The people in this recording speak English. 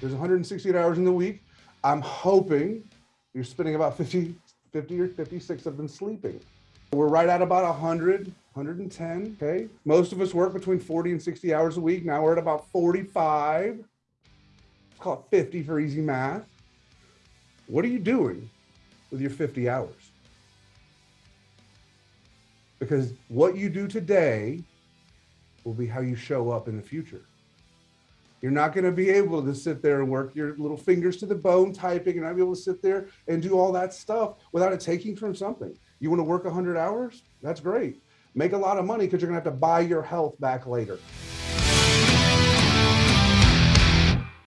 There's 168 hours in the week. I'm hoping you're spending about 50, 50 or 56 of them sleeping. We're right at about 100, 110. Okay. Most of us work between 40 and 60 hours a week. Now we're at about 45. Let's call it 50 for easy math. What are you doing with your 50 hours? Because what you do today will be how you show up in the future. You're not going to be able to sit there and work your little fingers to the bone typing and not be able to sit there and do all that stuff without it taking from something. You want to work 100 hours? That's great. Make a lot of money because you're going to have to buy your health back later.